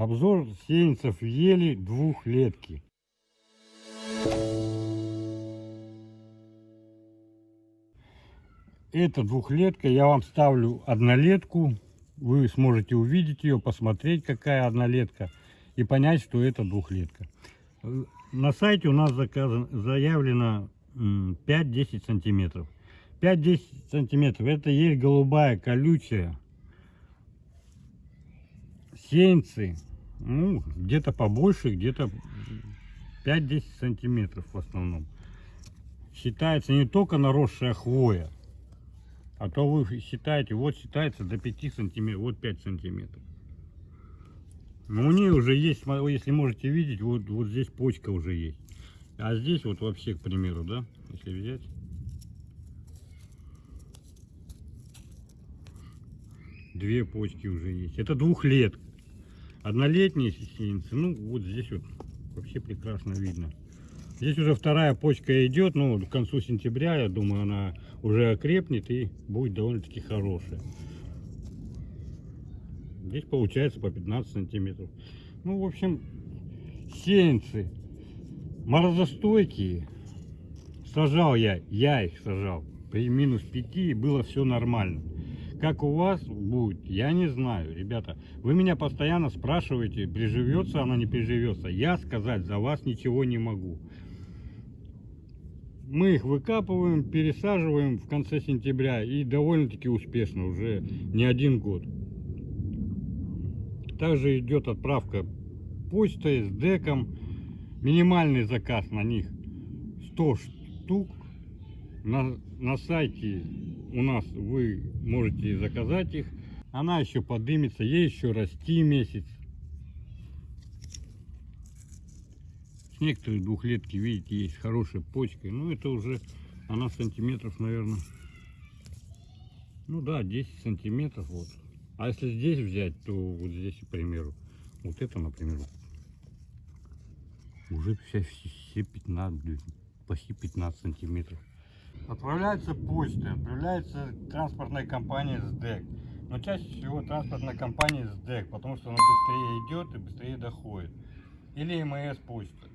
Обзор сеянцев ели двухлетки. Это двухлетка, я вам ставлю однолетку. Вы сможете увидеть ее, посмотреть, какая однолетка, и понять, что это двухлетка. На сайте у нас заказан, заявлено 5-10 сантиметров. 5-10 сантиметров. Это есть голубая, колючая. Сеянцы, ну, где-то побольше, где-то 5-10 сантиметров в основном. Считается не только наросшая хвоя, а то вы считаете, вот считается до 5 сантиметров, вот 5 сантиметров. Но у нее уже есть, если можете видеть, вот, вот здесь почка уже есть. А здесь вот вообще, к примеру, да, если взять. Две почки уже есть. Это двухлетка. Однолетние сеянцы, ну вот здесь вот вообще прекрасно видно. Здесь уже вторая почка идет, ну к концу сентября, я думаю, она уже окрепнет и будет довольно-таки хорошая. Здесь получается по 15 сантиметров. Ну, в общем, сеянцы морозостойкие. Сажал я, я их сажал при минус 5 и было все нормально. Как у вас будет, я не знаю, ребята. Вы меня постоянно спрашиваете, приживется она, не приживется. Я сказать за вас ничего не могу. Мы их выкапываем, пересаживаем в конце сентября и довольно-таки успешно, уже не один год. Также идет отправка почтой с деком. Минимальный заказ на них 100 штук. На, на сайте у нас вы можете заказать их. Она еще подымется, ей еще расти месяц. С некоторых двухлетки, видите, есть хорошая почка. Ну, это уже она сантиметров, наверное, ну да, 10 сантиметров вот. А если здесь взять, то вот здесь, к примеру, вот это, например, уже все, все 15, почти 15 сантиметров. Отправляется почта, отправляется транспортная компания СДЭК. Но чаще всего транспортная компания СДЭК, потому что она быстрее идет и быстрее доходит. Или МС почта.